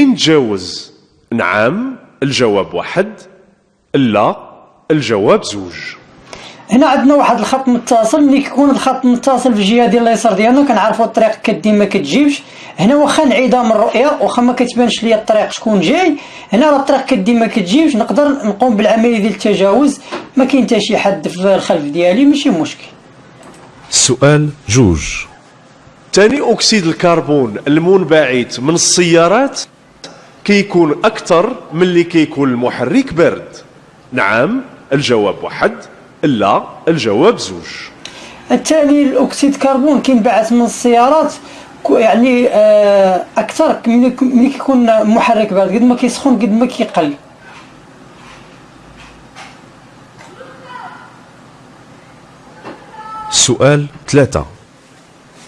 نتجاوز نعم الجواب واحد لا الجواب زوج. هنا عندنا واحد الخط متصل ملي كيكون الخط متصل في الجهة ديال اليسار ديالنا كنعرفوا الطريق كدي ما كتجيبش. هنا واخا انعدام الرؤية واخا ما كتبانش ليا الطريق شكون جاي. هنا راه الطريق كدي ما كتجيبش نقدر نقوم بالعملية ديال التجاوز. ما كاين حتى شي حد في الخلف ديالي ماشي مشكل. السؤال جوج. ثاني أكسيد الكربون المنبعث من السيارات كيكون أكثر من اللي كيكون المحرك بارد. نعم الجواب واحد لا الجواب زوج. الثاني الأكسيد الكربون كينبعث من السيارات يعني آه، أكثر ملي ملي كيكون محرك بارد قد ما كيسخن قد ما كيقل. السؤال ثلاثة.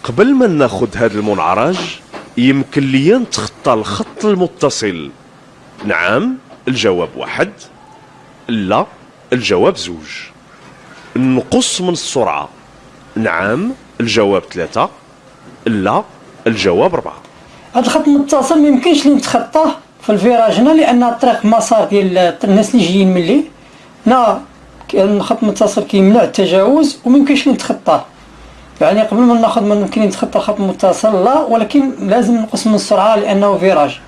قبل ما ناخذ هذا المنعرج يمكن لي نتخطى الخط المتصل. نعم الجواب واحد. لا الجواب زوج. نقص من السرعة. نعم الجواب ثلاثة. لا الجواب أربعة. هذا الخط المتصل ما يمكنش لي نتخطاه في الفيراج هنا لأن الطريق مسار ديال الناس اللي جايين من لي. هنا الخط المتصل كيمنع التجاوز وما يمكنش لي نتخطاه. يعني قبل ما ناخذ ما يمكن نتخطى الخط المتصل لا ولكن لازم نقص من السرعة لأنه فيراج.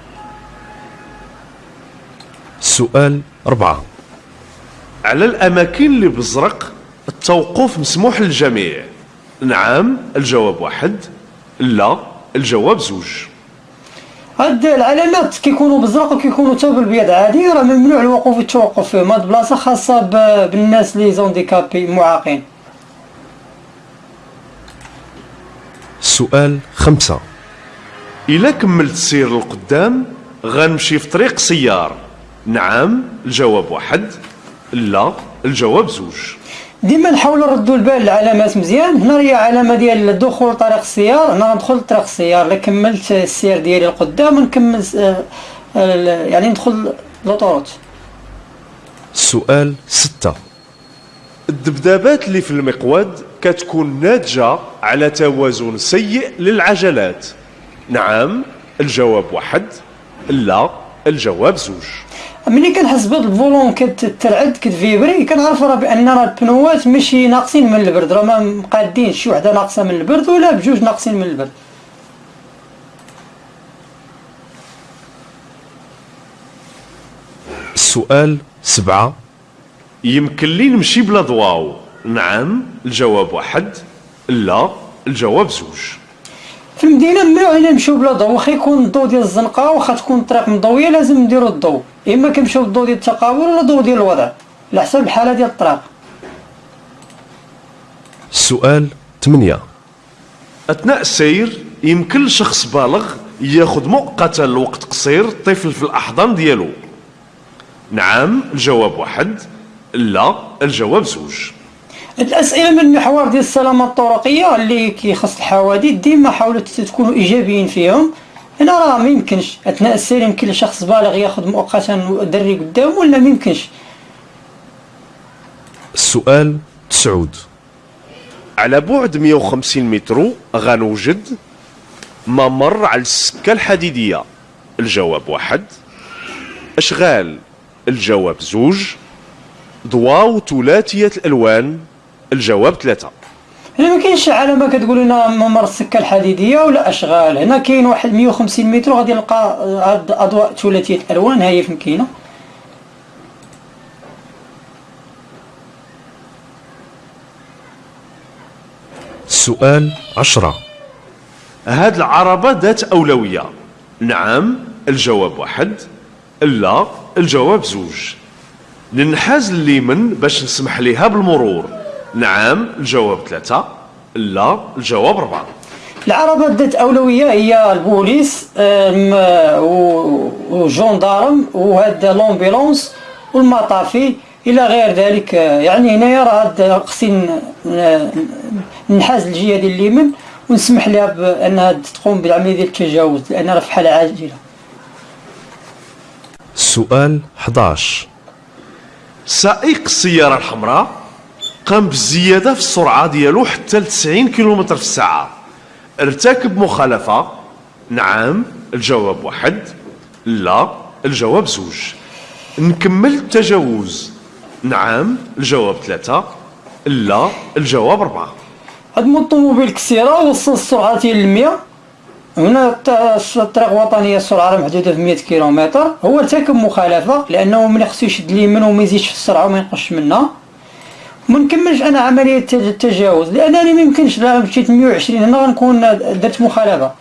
السؤال أربعة على الأماكن اللي بزرق التوقف مسموح للجميع. نعم الجواب واحد. لا الجواب زوج. هاد العلامات كيكونوا بالزرق وكيكونوا حتى بالبيض عادي راه ممنوع الوقوف والتوقف. فيهم هاد البلاصه خاصه بالناس les handicapés معاقين. السؤال خمسة. إلا كملت السير للقدام غنمشي في طريق سيار. نعم الجواب واحد. لا الجواب زوج. ديما نحاولوا نردوا البال العلامات مزيان. هنا هي علامة ديال الدخول طريق السيار. أنا غندخل طريق السيار. إلا كملت السير ديالي لقدام نكمل س- آه، آه، يعني ندخل لوطوروت السؤال ستة. الذبذبات اللي في المقود كتكون ناتجة على توازن سيء للعجلات. نعم الجواب واحد لا الجواب زوج. ملي كنحس بهاد الفولون كترعد كتفيبري كنعرف راه بأن راه البنوات ماشي ناقصين من البرد راه ما مقادينش شي وحدة ناقصة من البرد ولا بجوج ناقصين من البرد. السؤال سبعة. يمكن لي نمشي بلا ضواو. نعم الجواب واحد لا الجواب زوج. في المدينة ممنوع علينا نمشيو بلا ضوء واخا يكون الضوء ديال الزنقة واخا تكون الطريق مضويه لازم نديرو الضوء إما كنمشيو بالضوء ديال التقابل ولا الضوء ديال الوضع على حسب الحالة ديال الطريق. السؤال ثمانية. أثناء السير يمكن لشخص بالغ ياخذ مؤقتا لوقت قصير الطفل في الأحضان ديالو. نعم الجواب واحد لا الجواب زوج. الأسئلة من المحور ديال السلامه الطرقية اللي كيخص الحوادث ديما حاولوا تكونوا إيجابيين فيهم. هنا راه ما يمكنش. أثناء السير يمكن لشخص بالغ ياخذ مؤقتا دري قدام ولا ما يمكنش؟ السؤال تسعود. على بعد 150 متر غنوجد ممر على السكة الحديدية. الجواب واحد. أشغال. الجواب زوج. ضواو ثلاثية الألوان. الجواب ثلاثة. هنا ما كاينش علامة كتقول لنا ممر السكة الحديدية ولا أشغال. هنا كاين واحد 150 متر غادي نلقى هاد اضواء ثلاثية الالوان ها هي فين كاينة؟ السؤال عشرة. هاد العربة ذات أولوية. نعم الجواب واحد. لا الجواب زوج. ننحاز اليمن باش نسمح ليها بالمرور. نعم الجواب ثلاثة لا الجواب أربعة العربات ذات أولوية هي البوليس آم، و- والجندارم وهاد لومبيلونس والمطافي إلى غير ذلك. يعني هنايا راه هاد خصني ننحاز الجهة ديال اليمن ونسمح لها بأنها تقوم بالعملية ديال التجاوز لأن راه في حالة عاجلة. السؤال 11 سائق السيارة الحمراء. قام بالزيادة في السرعة ديالو حتى ل 90 كيلومتر في الساعة. ارتكب مخالفة. نعم الجواب واحد. لا الجواب زوج. نكمل التجاوز. نعم الجواب ثلاثة. لا الجواب أربعة. هاد الطوموبيل كسيرة وصل السرعة ديال المية. هنا الت- الطريق الوطنية السرعة محدودة في 100 كيلومتر. هو ارتكب مخالفة لأنه ملي خصو يشد اليمين وما يزيدش في السرعة وما ينقصش منها. ما نكملش أنا عملية الت- التجاوز لأنني ما يمكنش لا مشيت 120 هنا غنكون درت مخالفة.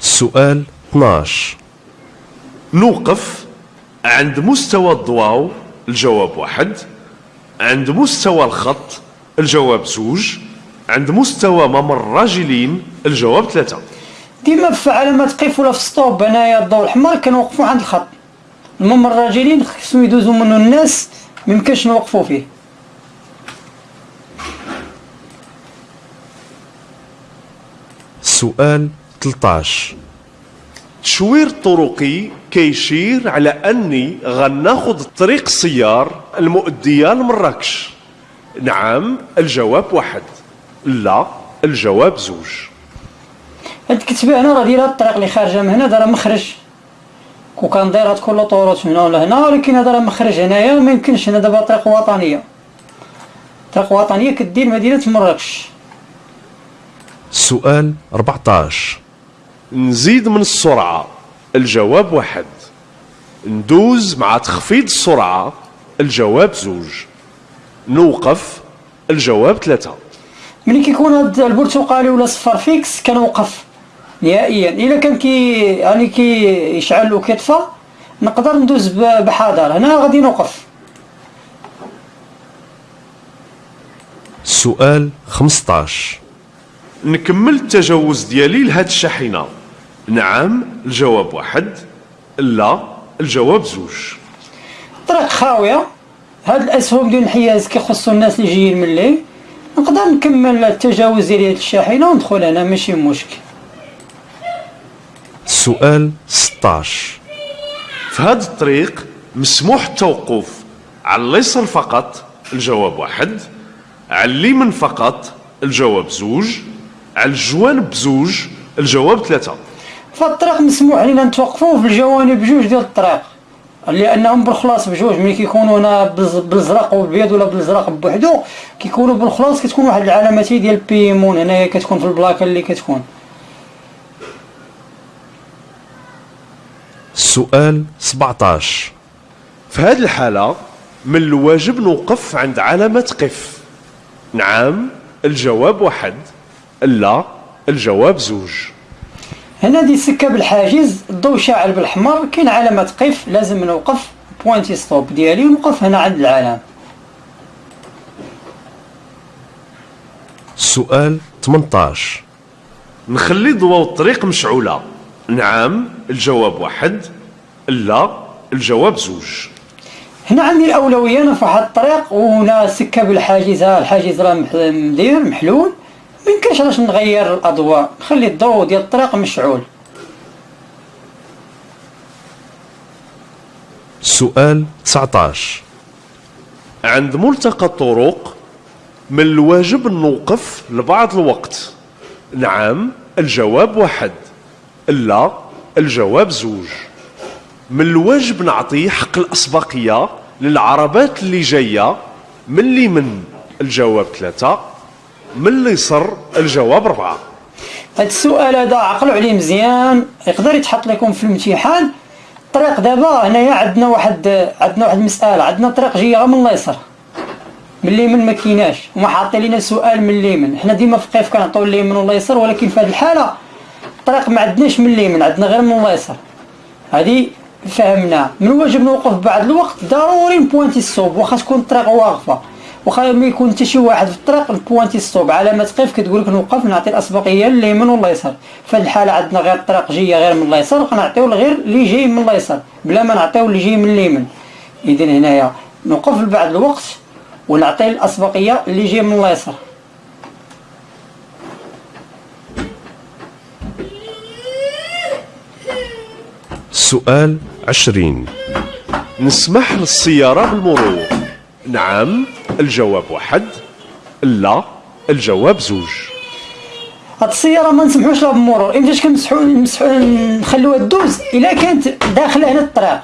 السؤال 12 نوقف عند مستوى الضواو الجواب واحد. عند مستوى الخط الجواب زوج. عند مستوى ممر الراجلين الجواب ثلاثة. ديما في علامات قف ولا في ستوب هنايا الضوء الأحمر كنوقفوا عند الخط. المهم الراجلين خصهم يدوزوا منه الناس ميمكنش نوقفوا فيه. السؤال 13 التشوير الطرقي كيشير على أني غناخذ الطريق السيار المؤديه لمراكش نعم الجواب واحد. لا الجواب زوج. هاد الكتبة هنا راه دايره الطريق اللي خارجة من هنا دايره مخرج. كون كان دايرة كل طوروت هنا ولا هنا ولكن هذا راه مخرج هنايا وما يمكنش. هنا دابا طريق وطنية. طريق وطنية كدير مدينة مراكش. السؤال 14 نزيد من السرعة. الجواب واحد. ندوز مع تخفيض السرعة. الجواب زوج. نوقف. الجواب ثلاثة. ملي كيكون هاد البرتقالي ولا صفر فيكس كنوقف. نهائيا. إلا كان كي يعني كي يشعل وكيطفى نقدر ندوز بحذر هنا غادي نوقف. السؤال 15 نكمل التجاوز ديالي لهاد الشاحنة. نعم الجواب واحد. لا الجواب زوج. الطريق خاوية. هاد الأسهم ديال الحياز كيخصوا الناس اللي جايين من الليل. نقدر نكمل التجاوز ديال هاد الشاحنة وندخل هنا ماشي مشكل. السؤال 16 في هذا الطريق مسموح التوقف. على اليسار فقط الجواب واحد. على اليمين فقط الجواب زوج. على الجوانب بزوج الجواب ثلاثة. فالطريق مسموح لنا نتوقفوا في الجوانب بجوج ديال الطريق. لأنهم بالخلاص بجوج ملي كيكونوا هنا بالز- بالزرق وبالبيض ولا بالزرق بوحدو كيكونوا بالخلاص كتكون واحد العلامات ديال بيمون. هنايا كتكون في البلاكة اللي كتكون. السؤال 17 في هذه الحالة من الواجب نوقف عند علامة قف. نعم الجواب واحد. لا الجواب زوج. هنا دي سكة بالحاجز الضوء شاعل بالاحمر كاين علامة قف لازم نوقف pointer stop ديالي ونوقف هنا عند العلامة. السؤال 18 نخلي ضوء الطريق مشعولة. نعم الجواب واحد لا الجواب زوج. هنا عندي الأولوية أنا في واحد الطريق وهنا سكة بالحاجز ها الحاجز راه مدير محلول. ما يمكنش علاش نغير الأضواء؟ نخلي الضوء ديال الطريق مشعول. السؤال 19 عند ملتقى الطرق من الواجب نوقف لبعض الوقت. نعم الجواب واحد. لا الجواب زوج. من الواجب نعطي حق الأسبقية للعربات اللي جاية من اليمين الجواب ثلاثة من اليسر الجواب أربعة. هاد السؤال هذا عقلوا عليه مزيان يقدر يتحط لكم في الامتحان؟ الطريق دابا هنايا عندنا واحد عندنا واحد المساله عندنا طريق غير من اليسار من اليمين ما كيناش وما حاطين لنا سؤال من اليمين حنا ديما في قيف كنعطيو اليمين واليسار ولكن في هذه الحالة الطريق ما عندناش من اليمين عندنا غير من اليسار هذه فهمنا. من الواجب نوقف بعد الوقت؟ ضروري نبوانتي الصوب واخا تكون الطريق واقفة. واخا ما يكون حتى شي واحد في الطريق نبوانتي الصوب. علامه قيف كتقول لك نوقف نعطي الاسبقيه لليمين واليسار. هذه الحاله عندنا غير الطريق جاية غير من اليسار غنعطيو غير اللي جاي من اليسار. بلا ما نعطيو اللي جاي من اليمين. اذا هنايا نوقف بعد الوقت ونعطي الأسبقية اللي جاي من اليسار. السؤال 20 نسمح للسيارة بالمرور. نعم الجواب واحد لا الجواب زوج. هاد السيارة ما نسمحوش لها بالمرور. امتاش كنسمحو نسمحو نخلوها دوز إلا كانت داخله هنا الطريق.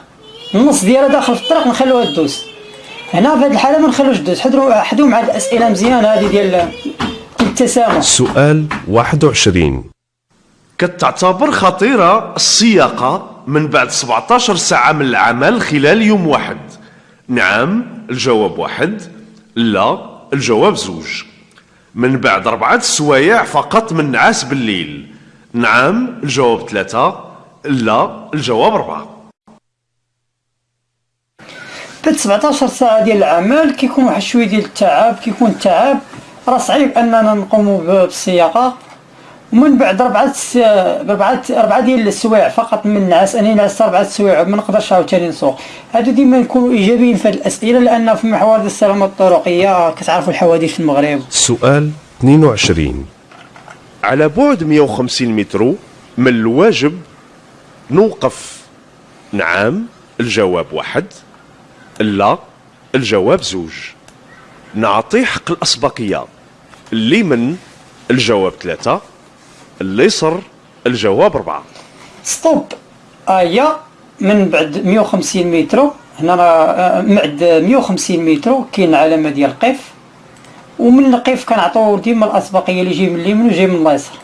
النص ديالها داخل في الطريق نخلوها دوز هنا في هذه الحالة ما نخلوش دوز حضروا حدوا مع الأسئلة مزيان هذه ديال التسامح سؤال 21 كتعتبر خطيرة السياقة من بعد 17 ساعة من العمل خلال يوم واحد. نعم الجواب واحد. لا الجواب زوج. من بعد أربعة سوايع فقط من نعاس بالليل. نعم الجواب ثلاثة. لا الجواب أربعة. بعد 17 ساعة ديال العمل كيكون واحد شوية ديال التعب. كيكون التعب. راه صعيب أننا نقوموا ب- بالسياقه ومن بعد ربعة ربعة ربعة ديال السوايع فقط من النعاس أنا نعست ربعة سوايع ما نقدرش عاوتاني نسوق. هادو ديما نكونوا إيجابيين في الأسئلة لأن في محور السلامة الطرقية كتعرفوا الحوادث في المغرب. سؤال 22 على بعد 150 متر من الواجب؟ نوقف. نعم الجواب واحد. لا الجواب زوج. نعطي حق الأسبقية. اليمن الجواب ثلاثة. اليسر الجواب أربعة ستوب. ايا من بعد 150 متر. هنا راه من بعد 150 متر كاين علامة ديال قف ومن القف كنعطيو ديما الأسبقية اللي جاي من اليمين وجاي من اليسار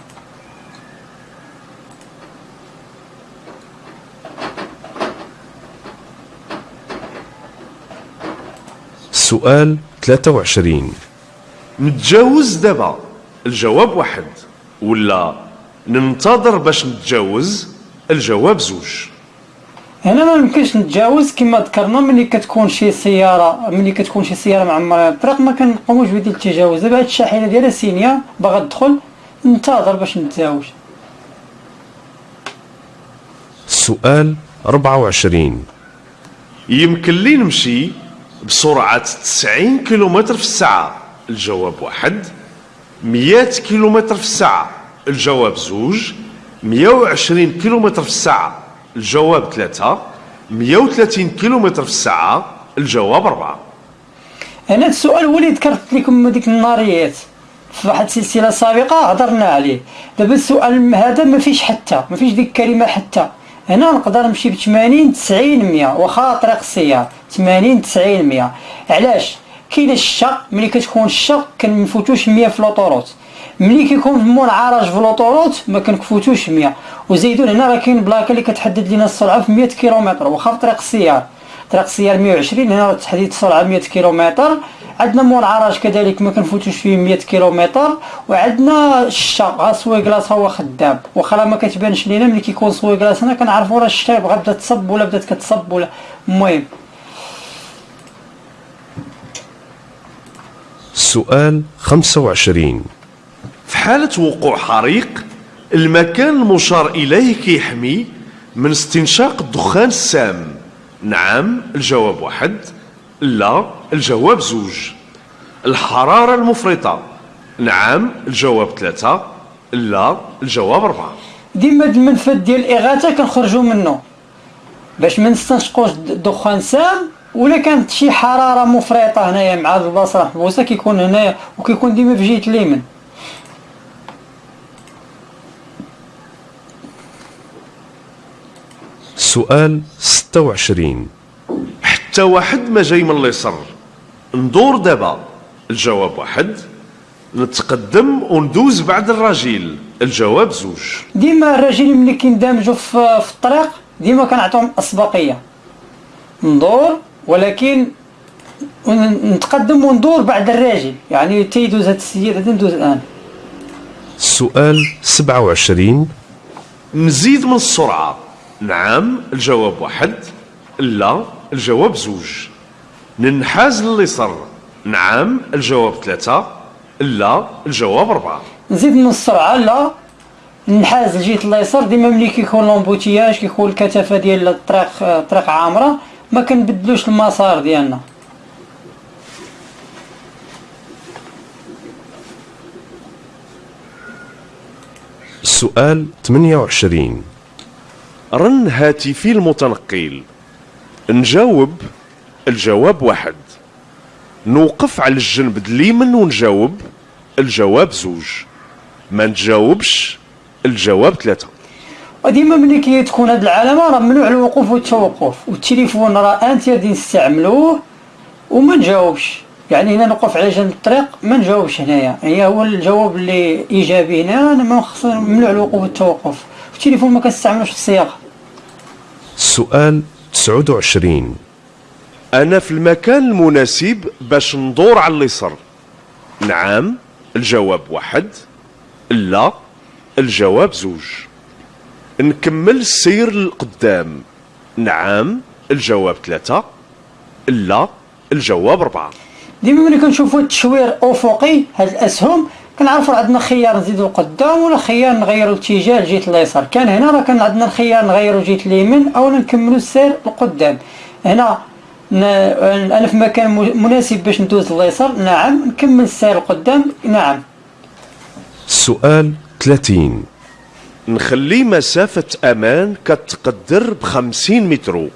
سؤال 23 نتجاوز دابا. الجواب واحد. ولا ننتظر باش نتجاوز الجواب زوج. هنا ما يمكنش نتجاوز كما ذكرنا ملي كتكون شي سيارة ملي كتكون شي سيارة معمره الطريق ما كنقوموش بديال التجاوز. دابا هاد الشاحنة ديالها سينيا باغا تدخل ننتظر باش نتزاوج سؤال 24 يمكن لي نمشي بسرعة 90 كيلومتر في الساعة. الجواب واحد. 100 كيلومتر في الساعة. الجواب زوج 120 كيلومتر في الساعة الجواب ثلاثة 130 كيلومتر في الساعة الجواب أربعة. أنا هاد السؤال هو اللي ذكرت لكم ديك الناريات في واحد السلسله سابقة هضرنا عليه. دابا السؤال هذا ما فيش حتى ما فيش ديك الكلمة حتى. هنا نقدر نمشي ب 80 90 100 واخا طريق السيار 80 90 100 علاش؟ كاينة الشتا ملي كتكون الشتا كنفوتوش 100 في l'autoroute ملي كيكون منعرج في l'autoroute ما كنفوتوش 100 وزيدون هنا راه كاين بلاكة اللي كتحدد لنا السرعة في 100 كيلومتر واخا في طريق السيار. طريق السيار 120 هنا تحديد السرعة 100 كيلومتر. عندنا منعرج كذلك ما كنفوتوش فيه 100 كيلومتر. وعندنا الشتا ها essuie-glace هو خدام. واخا ما كتبانش لينا ملي كيكون essuie-glace هنا كنعرفوا راه الشتا بغا بدات تصب ولا بدات كتصب ولا. المهم. سؤال 25 في حالة وقوع حريق المكان المشار إليه كيحمي من استنشاق الدخان السام. نعم الجواب واحد لا الجواب زوج. الحرارة المفرطة. نعم الجواب ثلاثة لا الجواب أربعة. ديما المنفذ ديال الإغاثة كنخرجوا منه باش ما نستنشقوش د- دخان سام ولا كانت شي حرارة مفرطة هنايا مع البلاصه محبوسه كيكون هنايا وكيكون ديما في جهة اليمين سؤال 26 حتى واحد ما جاي من اليسر ندور دابا. الجواب واحد. نتقدم وندوز بعد الراجل. الجواب زوج. ديما الراجلين ملي كيندمجوا في, في الطريق ديما كنعطيهم أسبقية. ندور ولكن نتقدم وندور بعد الراجل. يعني تيدوز هاد السيد هذا ندوز الآن. سؤال 27 نزيد من السرعة. نعم الجواب واحد. لا الجواب زوج. ننحاز لليسر نعم الجواب ثلاثة. لا الجواب أربعة. نزيد من السرعه لا. نحاز لجهه اليسار ديما ملي كيكون لومبوتياج كيكون الكثافه ديال الطريق الطريق عامرة ما كنبدلوش المسار ديالنا. سؤال 28 رن هاتفي المتنقل نجاوب الجواب واحد. نوقف على الجنب اليمين ونجاوب الجواب زوج. ما نتجاوبش الجواب ثلاثة. وديما ملي كي تكون هاد العلامة راه ممنوع الوقوف والتوقف. والتليفون راه أنت غادي نستعملوه وما نجاوبش. يعني هنا نوقف على جنب الطريق ما نجاوبش هنايا. هي هو الجواب اللي إيجابي هنا أنا ممنوع الوقوف والتوقف. والتليفون ما كنستعملوش في السياقه السؤال 29 أنا في المكان المناسب باش ندور على اليسر نعم الجواب واحد. لا الجواب زوج. نكمل السير للقدام. نعم الجواب ثلاثة. لا الجواب أربعة. ديما ملي كنشوفوا التشوير افقي هاد الأسهم كنعرفوا عندنا خيار نزيدو القدام ولا خيار نغيروا الاتجاه لجهة اليسار. كان هنا راه كان عندنا الخيار نغيروا جهة اليمين أو نكملوا السير للقدام هنا أنا في مكان مناسب باش ندوز لليسار. نعم نكمل السير لقدام نعم. السؤال 30 نخلي مسافة أمان كتقدر بخمسين متر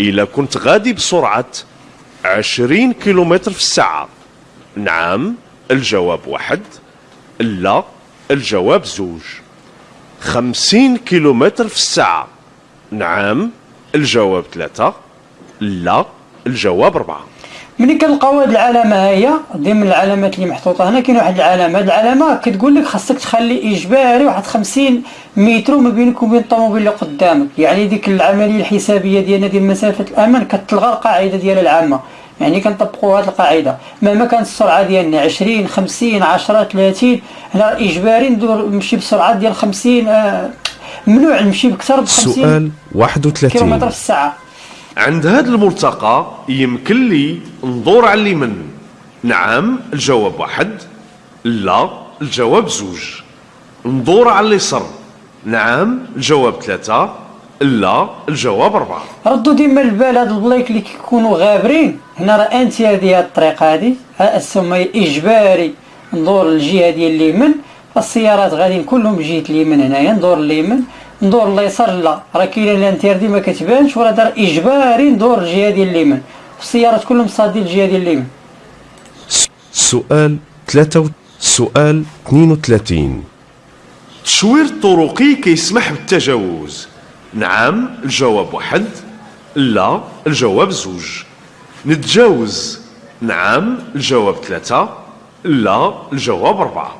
إلا كنت غادي بسرعة عشرين كيلومتر في الساعة. نعم الجواب واحد. لا الجواب زوج. خمسين كيلومتر في الساعة. نعم الجواب ثلاثة لا الجواب أربعة. ملي كنلقاو هاد العلامة هي؟ ضمن العلامات اللي محطوطة هنا كاين واحد العلامة. هاد العلامة كتقول لك خاصك تخلي إجباري واحد 50 متر ما بينك وبين الطوموبيل اللي قدامك. يعني ديك العملية الحسابية ديالنا ديال مسافة الامان كتلغى القاعدة ديال العامة. يعني كنطبقوا هذه القاعدة. مهما كانت السرعة ديالنا 20 50 10 30 هنا إجباري ندور نمشي بسرعة ديال 50 آه، ممنوع نمشي بكثر ب 50 السؤال كيلومتر 31 في الساعة. عند هذا الملتقى يمكن لي ندور على اليمين نعم الجواب واحد. لا الجواب زوج. ندور على اليسر نعم الجواب ثلاثة. لا الجواب أربعة. ردوا ديما البال هاد البلايك اللي كيكونوا غابرين. هنا راه انت هذه هاد الطريق هادي. ها السما إجباري ندور للجهة ديال اليمين السيارات غاديين كلهم جهة اليمين هنايا ندور اليمين ندور اليسار لا. راه كاينة ال interdit ما كتبانش وراه دار إجباري ندور الجهه ديال اليمين السيارات كلهم صادين الجهه ديال اليمين سؤال 3 سؤال 32 التشوير الطرقي كيسمح بالتجاوز. نعم الجواب واحد. لا الجواب زوج. نتجاوز. نعم الجواب ثلاثة. لا الجواب أربعة.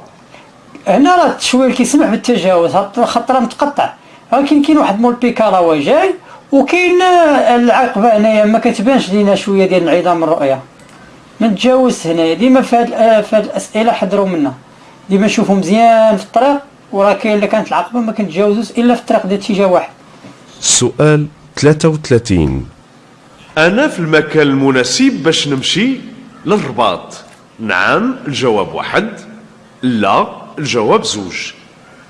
هنا راه التشوير كيسمح بالتجاوز راه متقطع ولكن كاين واحد مول بيكا راه هو جاي وكاين آه، العقبة هنايا ما كتبانش لينا شوية ديال انعدام الرؤية. ما نتجاوز هنايا. ديما في هاد آه، الأسئلة حضروا منا. ديما نشوفوا مزيان في الطريق وراه كاين اللي كانت العقبة ما كنتجاوزوش إلا في الطريق ديال اتجاه واحد. سؤال 33 أنا في المكان المناسب باش نمشي للرباط. نعم الجواب واحد. لا الجواب زوج.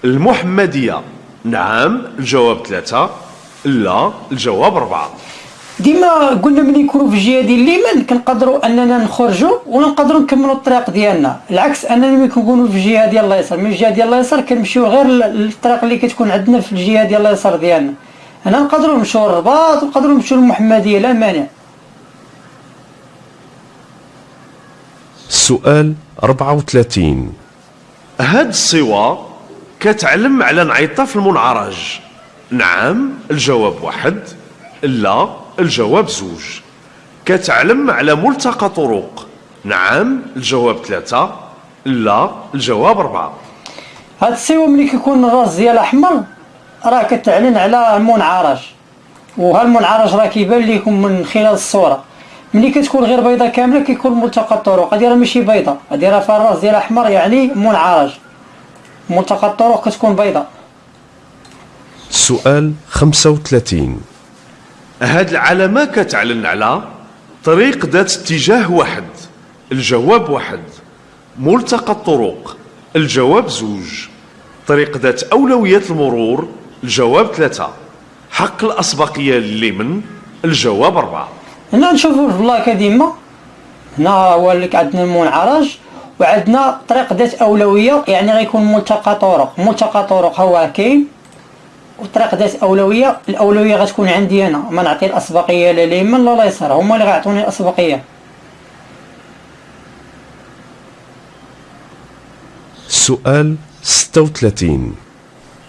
المحمدية. نعم الجواب ثلاثة. لا الجواب أربعة. ديما قلنا ملي نكونوا في الجهة ديال اليمين كنقدروا أننا نخرجوا ونقدروا نكملوا الطريق ديالنا. العكس أننا ملي كنكونوا في الجهة ديال اليسار. من الجهة ديال اليسار كنمشيو غير للطريق اللي كتكون عندنا في الجهة ديال اليسار ديالنا. هنا نقدروا نمشيو للرباط ونقدروا نمشيو للمحمديه لا مانع. سؤال 34 هاد الصور كتعلم على انعطاف في المنعرج. نعم الجواب واحد لا الجواب زوج. كتعلم على ملتقى طرق. نعم الجواب ثلاثة لا الجواب أربعة. هاد السيوه ملي كيكون الراس ديالها أحمر راه كتعلن على المنعرج وهالمنعرج راه كيبان لكم من خلال الصورة. ملي كتكون غير بيضة كاملة كيكون ملتقى الطرق. هادي راه ماشي بيضة. هادي راه فيها الراس ديالها أحمر يعني منعرج. ملتقى الطرق كتكون بيضة. سؤال 35 هاد العلامة كتعلن على طريق ذات اتجاه واحد الجواب واحد. ملتقى الطرق الجواب زوج. طريق ذات أولوية المرور الجواب ثلاثة. حق الأسبقية لليمن الجواب أربعة. هنا نشوفوا البلاكه ديما هنا هو اللي عندنا المنعرج وعندنا طريق ذات أولوية يعني غيكون ملتقى طرق ملتقى طرق هو كاين وطريق ذات أولوية الأولوية غتكون عندي أنا. ما نعطي الأسبقية لا اليمين لا اليسار هما اللي غيعطوني الأسبقية. السؤال 36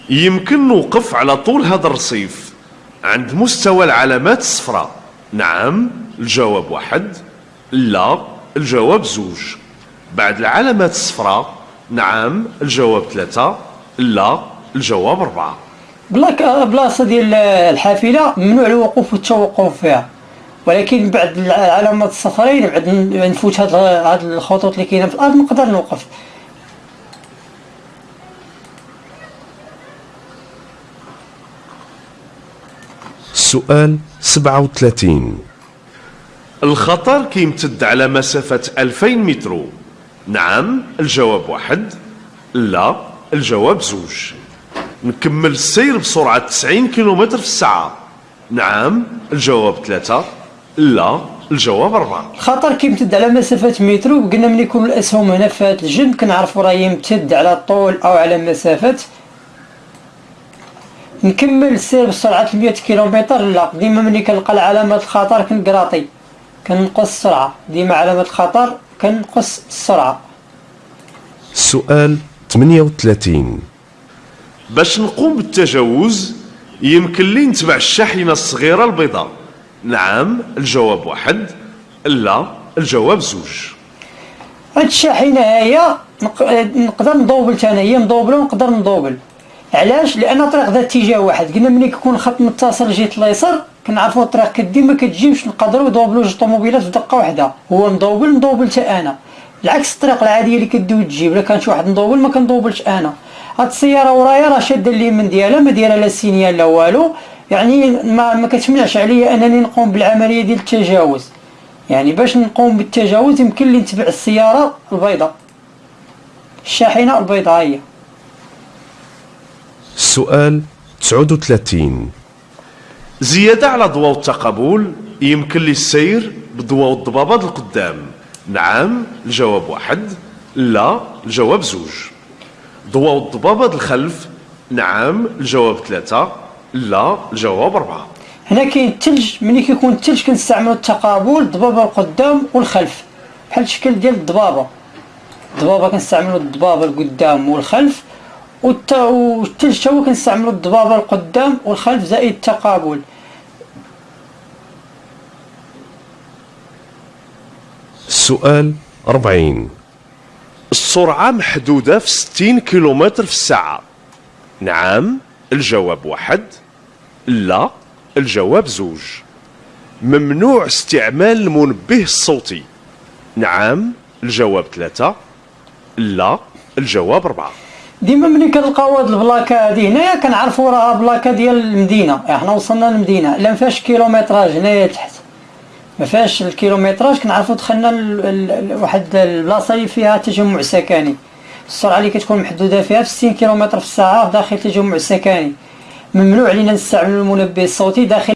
يمكن نوقف على طول هذا الرصيف عند مستوى العلامات الصفراء. نعم الجواب واحد. لا الجواب زوج. بعد العلامات الصفراء نعم الجواب ثلاثة. لا الجواب أربعة. بلاك بلاصه ديال الحافلة ممنوع الوقوف والتوقف فيها. ولكن بعد العلامات الصفرين بعد نفوت هاد الخطوط اللي كاينة في الأرض نقدر نوقف. السؤال 37 الخطر كيمتد على مسافة 2000 متر نعم الجواب واحد. لا الجواب زوج. نكمل السير بسرعة 90 كيلومتر في الساعة. نعم الجواب ثلاثة. لا الجواب أربعة. الخطر كيمتد على مسافة مترو. قلنا ملي يكون الأسهم هنا في هاد الجنب كنعرفوا راه يمتد على الطول أو على مسافة نكمل السير بسرعة 100 كيلومتر. لا ديما ملي كنلقى علامات الخطر كنقراطي. كنقص السرعة. ديما علامة الخطر كنقص السرعة. السؤال 38 باش نقوم بالتجاوز يمكن لي نتبع الشاحنة الصغيرة البيضاء. نعم الجواب واحد. لا الجواب زوج. هاد الشاحنة هي نق- نقدر ندوبل تانا هي مدوبلة ونقدر ندوبل علاش؟ لأن طريق ذات اتجاه واحد. قلنا ملي كيكون الخط متصل جهة اليسار كنعرفوا الطريق كدي ما كتجيبش نقدروا ندوبلوا جوج طوموبيلات في دقة واحدة. هو مدوبل ندوبل تا أنا. العكس الطريق العادية اللي كدي وتجيب إلا كان شي واحد مدوبل ما كندوبلش أنا. هاد السيارة ورايا راه شادة اليمين ديالها ما دايرة لا signal لا والو. يعني ما, ما كتمنعش عليا أنني نقوم بالعملية ديال التجاوز. يعني باش نقوم بالتجاوز يمكن لي نتبع السيارة البيضاء. الشاحنة البيضاء هي. السؤال 39 زيادة على ضوء التقابل يمكن لي السير بضوء الضبابات القدام. نعم الجواب واحد. لا الجواب زوج. ضوء الضبابات الخلف. نعم الجواب ثلاثة. لا الجواب أربعة. هنا كاين الثلج ملي كيكون الثلج كنستعملوا التقابل الضبابة القدام والخلف. بحال الشكل ديال الضبابة. الضبابة كنستعملوا الضبابة القدام والخلف. تا هو كنستعملوا الضبابه القدام والخلف زائد التقابل. السؤال 40 السرعة محدودة في 60 كيلومتر في الساعة. نعم الجواب واحد. لا الجواب زوج. ممنوع استعمال المنبه الصوتي. نعم الجواب ثلاثة. لا الجواب أربعة. ديما ملي كنلقاو هاد البلاكة هادي هنايا كنعرفوا راها بلاكة ديال المدينة. حنا وصلنا للمدينة. لا مفيهاش كيلومتراج هنايا تحت. ما الكيلومتراج. كنعرفوا دخلنا ل- ل- ل- واحد البلاصة اللي فيها تجمع سكني السرعة اللي كتكون محدودة فيها في 60 كيلومتر في الساعة داخل تجمع سكني ممنوع علينا نستعمل المنبه الصوتي داخل